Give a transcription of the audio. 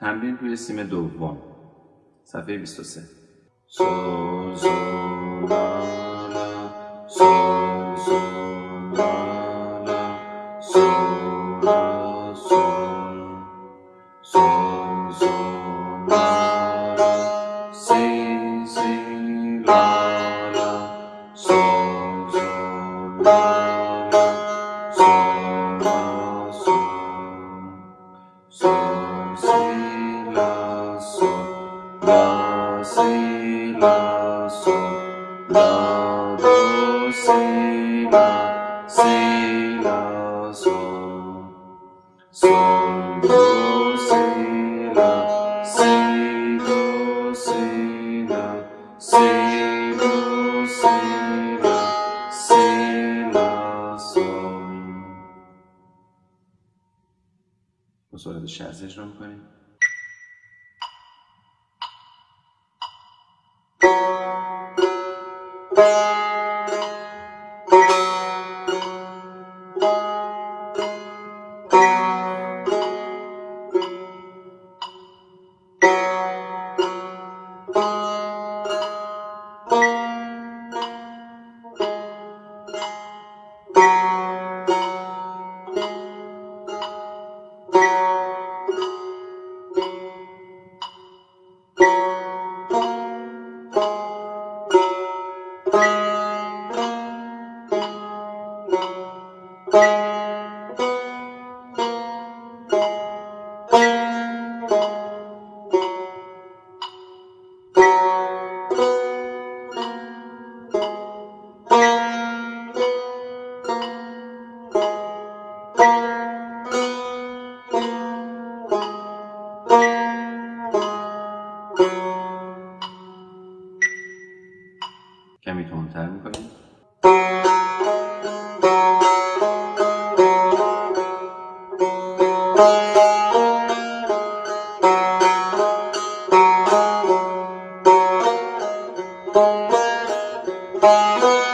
تمرین روی سیم دوم. صفحه 23 سو سو لا لا سو سو لا لا سو لا سو سو سو لا سو لا سی کمی تندتر می‌کنیم Música